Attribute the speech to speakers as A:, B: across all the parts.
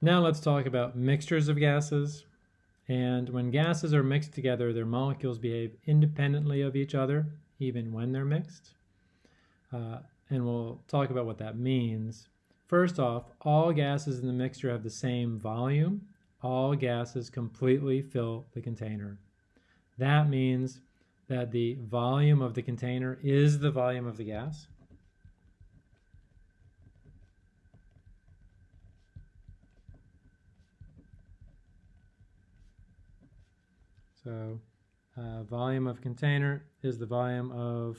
A: Now let's talk about mixtures of gases. And when gases are mixed together, their molecules behave independently of each other, even when they're mixed. Uh, and we'll talk about what that means. First off, all gases in the mixture have the same volume. All gases completely fill the container. That means that the volume of the container is the volume of the gas. So uh, volume of container is the volume of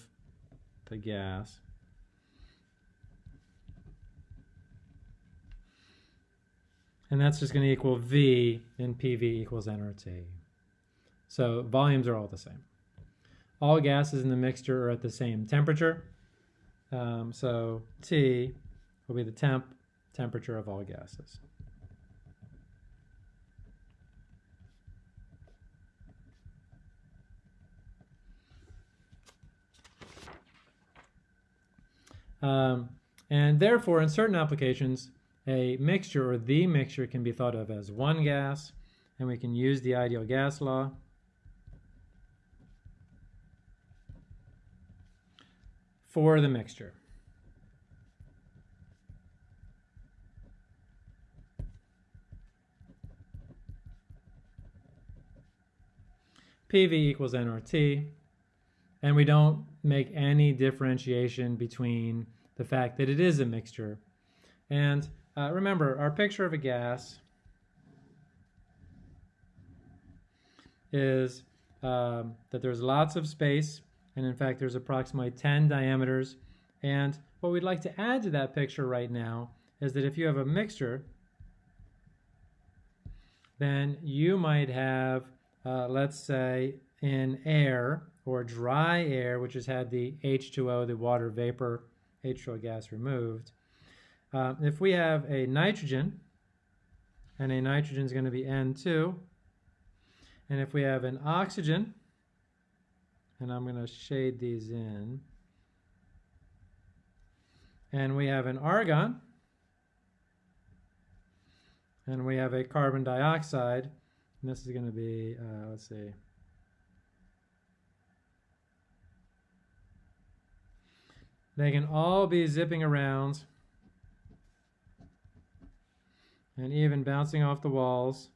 A: the gas. And that's just going to equal V and PV equals nRT. So volumes are all the same. All gases in the mixture are at the same temperature. Um, so T will be the temp temperature of all gases. Um, and therefore, in certain applications, a mixture or the mixture can be thought of as one gas, and we can use the ideal gas law. for the mixture. PV equals nRT, and we don't make any differentiation between the fact that it is a mixture. And uh, remember, our picture of a gas is um, that there's lots of space, and in fact there's approximately 10 diameters. And what we'd like to add to that picture right now is that if you have a mixture, then you might have, uh, let's say, in air, or dry air, which has had the H2O, the water vapor, H2O gas removed. Uh, if we have a nitrogen, and a nitrogen is going to be N2, and if we have an oxygen, and I'm going to shade these in, and we have an argon, and we have a carbon dioxide, and this is going to be, uh, let's see, They can all be zipping around and even bouncing off the walls,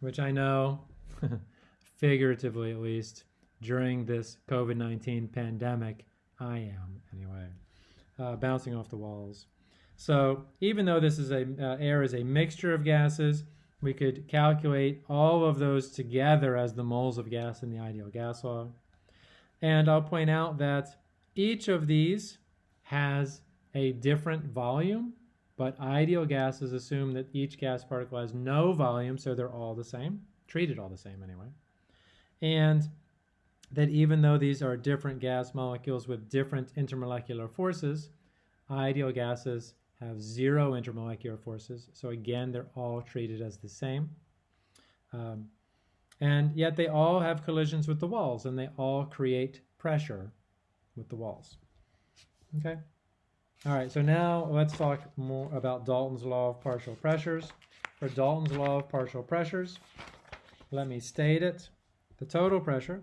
A: which I know, figuratively at least, during this COVID-19 pandemic, I am anyway, uh, bouncing off the walls. So even though this is a uh, air is a mixture of gases, we could calculate all of those together as the moles of gas in the ideal gas law. And I'll point out that each of these has a different volume, but ideal gases assume that each gas particle has no volume, so they're all the same, treated all the same anyway. And that even though these are different gas molecules with different intermolecular forces, ideal gases have zero intermolecular forces. So again, they're all treated as the same. Um, and yet they all have collisions with the walls and they all create pressure with the walls. Okay? All right, so now let's talk more about Dalton's law of partial pressures. For Dalton's law of partial pressures, let me state it. The total pressure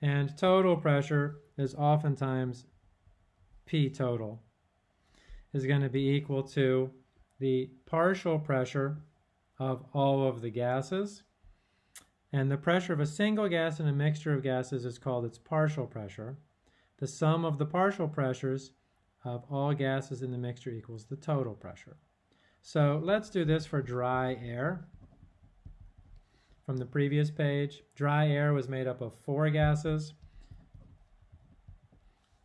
A: and total pressure is oftentimes P total is going to be equal to the partial pressure of all of the gases. And the pressure of a single gas in a mixture of gases is called its partial pressure. The sum of the partial pressures of all gases in the mixture equals the total pressure. So let's do this for dry air. From the previous page, dry air was made up of four gases.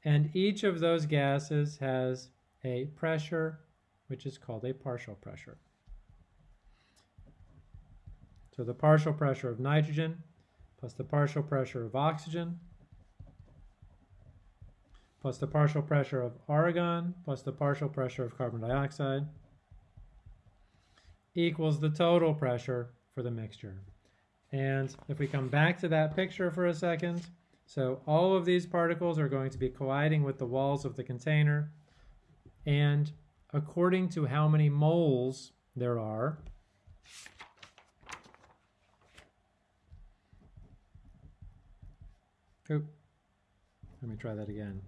A: And each of those gases has a pressure which is called a partial pressure. So the partial pressure of nitrogen plus the partial pressure of oxygen plus the partial pressure of argon plus the partial pressure of carbon dioxide equals the total pressure for the mixture. And if we come back to that picture for a second, So all of these particles are going to be colliding with the walls of the container. And according to how many moles there are, Oop. Let me try that again.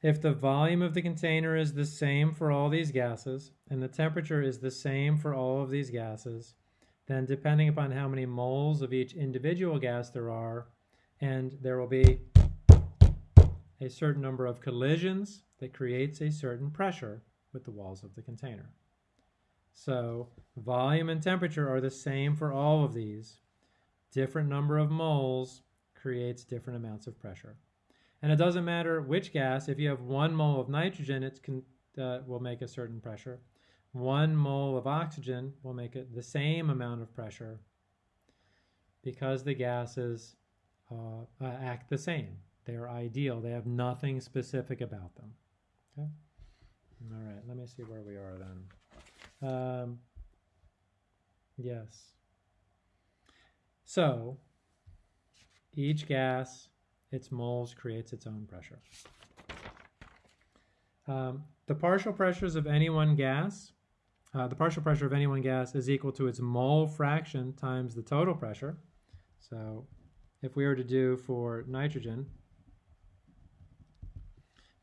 A: If the volume of the container is the same for all these gases, and the temperature is the same for all of these gases, then depending upon how many moles of each individual gas there are, and there will be a certain number of collisions that creates a certain pressure with the walls of the container. So volume and temperature are the same for all of these. Different number of moles creates different amounts of pressure. And it doesn't matter which gas, if you have one mole of nitrogen, it uh, will make a certain pressure. One mole of oxygen will make it the same amount of pressure because the gases uh, uh, act the same. They're ideal. They have nothing specific about them. Okay. All right, let me see where we are then. Um, yes. So, each gas its moles creates its own pressure. Um, the partial pressures of any one gas, uh, the partial pressure of any one gas is equal to its mole fraction times the total pressure. So if we were to do for nitrogen,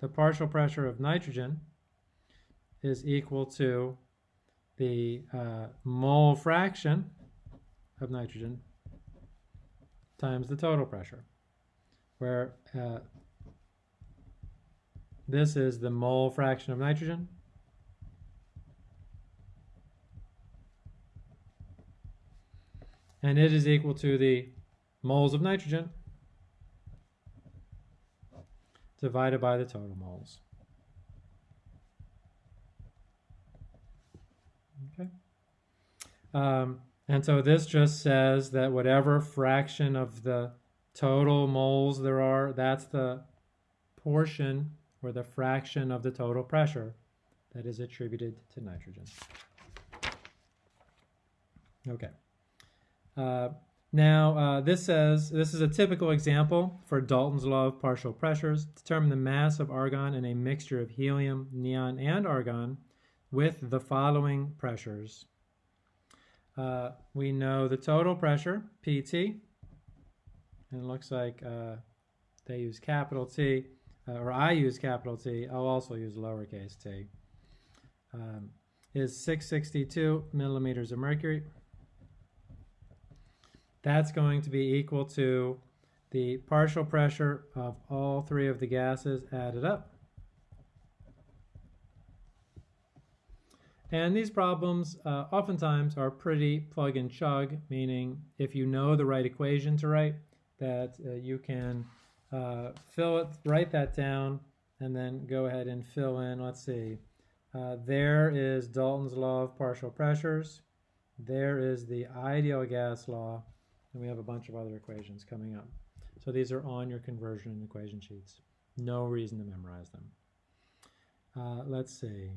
A: the partial pressure of nitrogen is equal to the uh, mole fraction of nitrogen times the total pressure where uh, this is the mole fraction of nitrogen. And it is equal to the moles of nitrogen divided by the total moles. Okay. Um, and so this just says that whatever fraction of the total moles there are, that's the portion or the fraction of the total pressure that is attributed to nitrogen. Okay. Uh, now, uh, this says, this is a typical example for Dalton's law of partial pressures. Determine the mass of argon in a mixture of helium, neon, and argon with the following pressures. Uh, we know the total pressure, PT, and it looks like uh, they use capital T, uh, or I use capital T, I'll also use lowercase t, um, is 662 millimeters of mercury. That's going to be equal to the partial pressure of all three of the gases added up. And these problems uh, oftentimes are pretty plug and chug, meaning if you know the right equation to write, that uh, you can uh, fill it, write that down, and then go ahead and fill in, let's see, uh, there is Dalton's law of partial pressures, there is the ideal gas law, and we have a bunch of other equations coming up. So these are on your conversion and equation sheets. No reason to memorize them. Uh, let's see.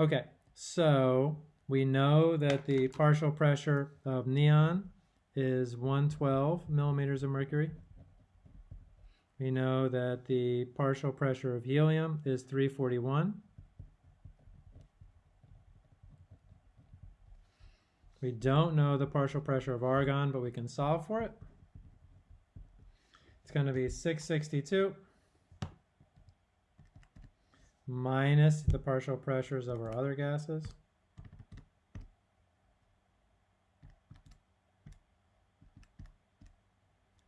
A: Okay, so we know that the partial pressure of neon is 112 millimeters of mercury. We know that the partial pressure of helium is 341. We don't know the partial pressure of argon, but we can solve for it. It's going to be 662 minus the partial pressures of our other gases.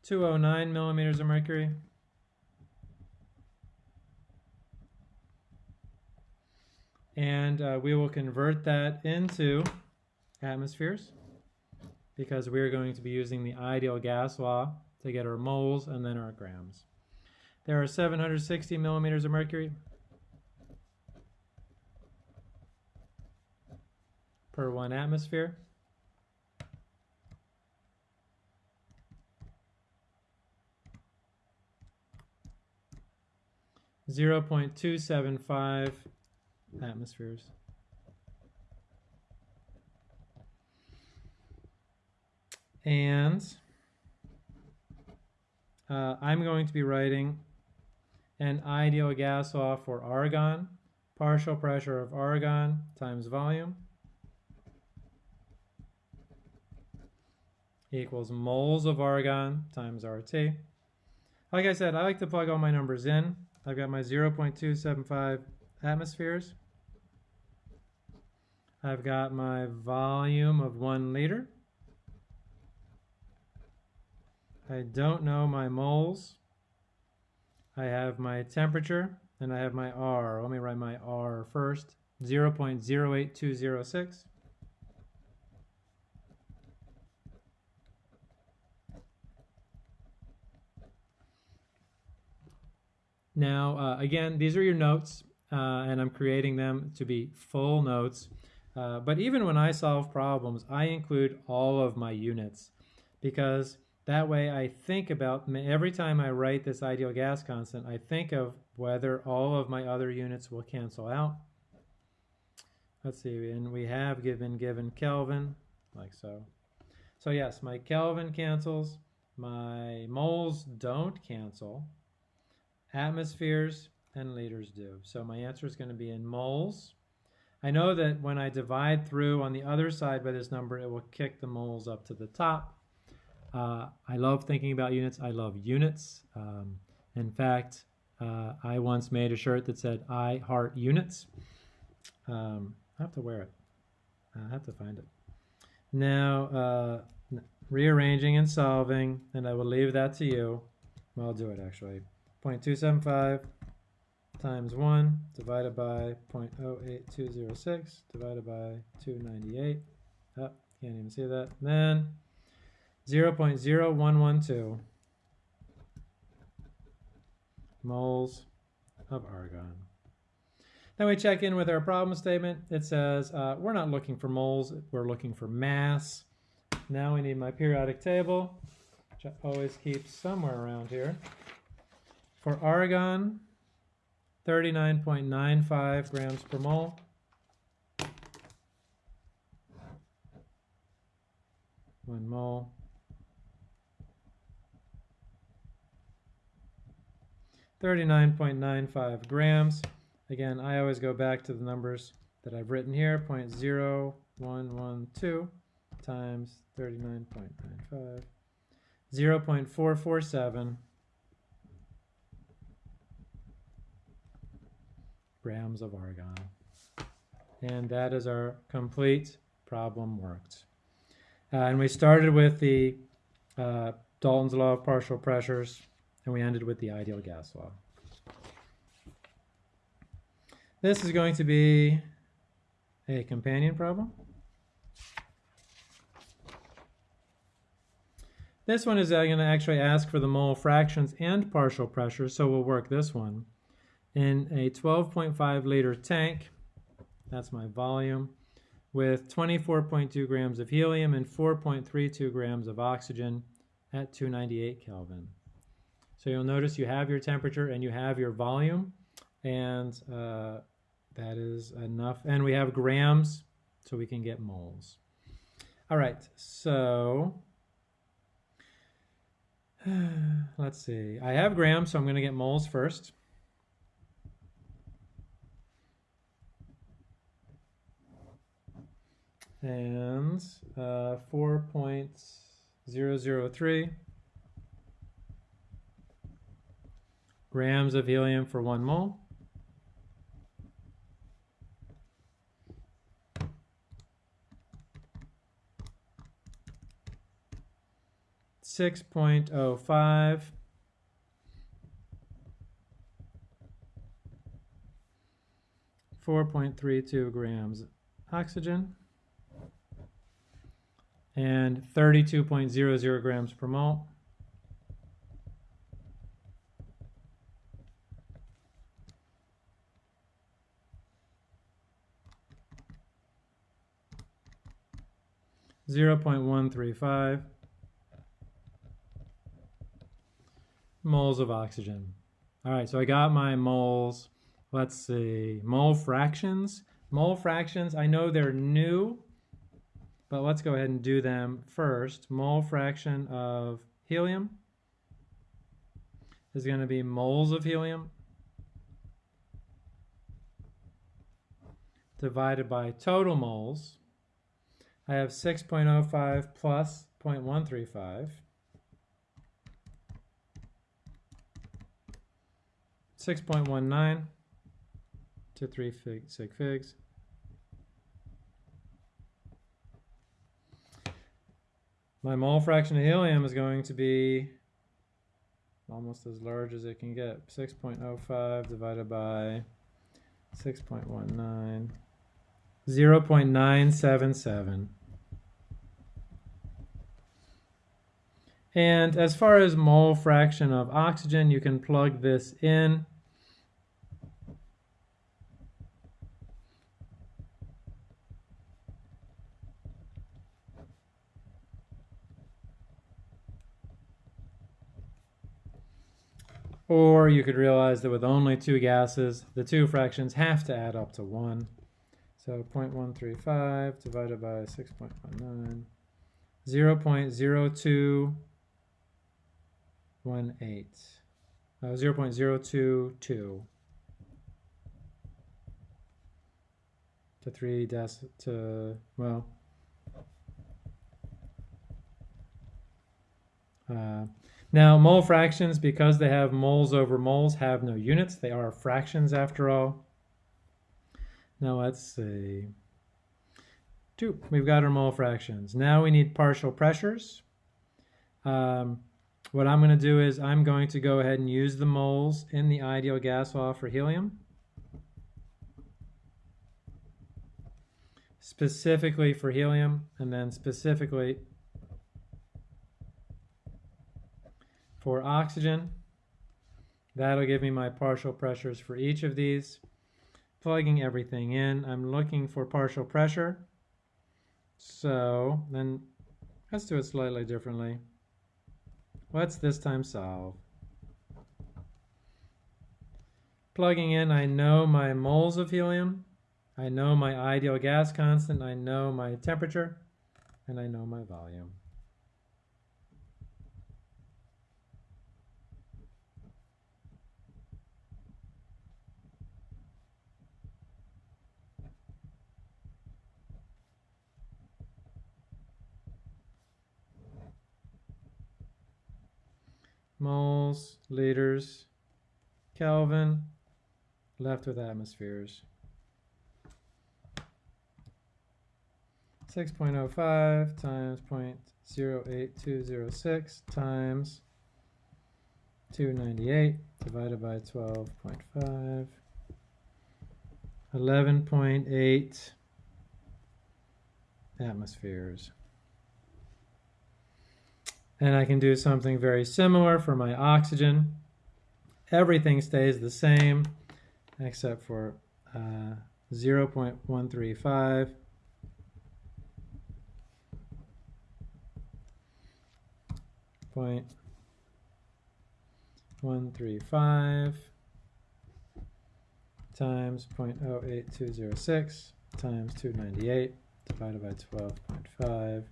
A: 209 millimeters of mercury. And uh, we will convert that into atmospheres because we're going to be using the ideal gas law to get our moles and then our grams. There are 760 millimeters of mercury per one atmosphere. 0.275 atmospheres. And uh, I'm going to be writing an ideal gas law for argon, partial pressure of argon times volume equals moles of argon times RT. Like I said, I like to plug all my numbers in. I've got my 0.275 atmospheres. I've got my volume of one liter. I don't know my moles. I have my temperature and I have my R. Let me write my R first. 0.08206. Now, uh, again, these are your notes, uh, and I'm creating them to be full notes. Uh, but even when I solve problems, I include all of my units because that way I think about, every time I write this ideal gas constant, I think of whether all of my other units will cancel out. Let's see, and we have given given Kelvin, like so. So yes, my Kelvin cancels, my moles don't cancel, atmospheres and liters do. So my answer is going to be in moles. I know that when I divide through on the other side by this number, it will kick the moles up to the top. Uh, I love thinking about units. I love units. Um, in fact, uh, I once made a shirt that said, I heart units. Um, I have to wear it. I have to find it. Now, uh, rearranging and solving, and I will leave that to you. Well, I'll do it actually. 0.275 times 1 divided by 0.08206 divided by 298. Oh, can't even see that. And then 0.0112 moles of argon. Then we check in with our problem statement. It says uh, we're not looking for moles, we're looking for mass. Now we need my periodic table, which I always keep somewhere around here. For argon, 39.95 grams per mole. One mole. Thirty-nine point nine five grams. Again, I always go back to the numbers that I've written here, 0.0112 times 39.95, 0.447 grams of argon. And that is our complete problem worked. Uh, and we started with the uh, Dalton's law of partial pressures, and we ended with the ideal gas law. This is going to be a companion problem. This one is uh, going to actually ask for the mole fractions and partial pressure, so we'll work this one in a 12.5 liter tank, that's my volume, with 24.2 grams of helium and 4.32 grams of oxygen at 298 Kelvin. So you'll notice you have your temperature and you have your volume, and uh, that is enough. And we have grams, so we can get moles. All right, so let's see. I have grams, so I'm going to get moles first. and uh, 4.003 grams of helium for one mole. Six point oh five four point three two grams oxygen and thirty two point zero zero grams per mole. 0 0.135 moles of oxygen. All right, so I got my moles. Let's see, mole fractions. Mole fractions, I know they're new, but let's go ahead and do them first. Mole fraction of helium is going to be moles of helium divided by total moles. I have 6.05 plus 0.135. 6.19 to 3 fig, sig figs. My mole fraction of helium is going to be almost as large as it can get. 6.05 divided by 6.19, 0.977. And as far as mole fraction of oxygen, you can plug this in. Or you could realize that with only two gases, the two fractions have to add up to 1. So 0.135 divided by 6.19, 0.0218, uh, 0.022 to 3 dec to, well, uh, now, mole fractions, because they have moles over moles, have no units. They are fractions after all. Now let's see. Two, we've got our mole fractions. Now we need partial pressures. Um, what I'm going to do is I'm going to go ahead and use the moles in the ideal gas law for helium. Specifically for helium, and then specifically For oxygen, that'll give me my partial pressures for each of these. Plugging everything in, I'm looking for partial pressure. So then let's do it slightly differently. Let's this time solve. Plugging in, I know my moles of helium, I know my ideal gas constant, I know my temperature, and I know my volume. Moles, liters, Kelvin, left with atmospheres. 6.05 times 0.08206 times 298 divided by 12.5. 11.8 atmospheres. And I can do something very similar for my oxygen. Everything stays the same except for uh, 0.135. Point one three five times 0.08206 times 298 divided by 12.5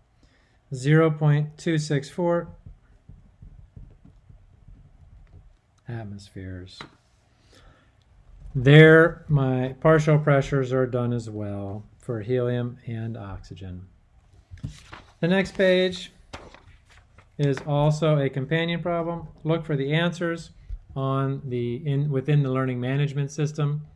A: 0.264 atmospheres. There, my partial pressures are done as well for helium and oxygen. The next page is also a companion problem. Look for the answers on the in within the learning management system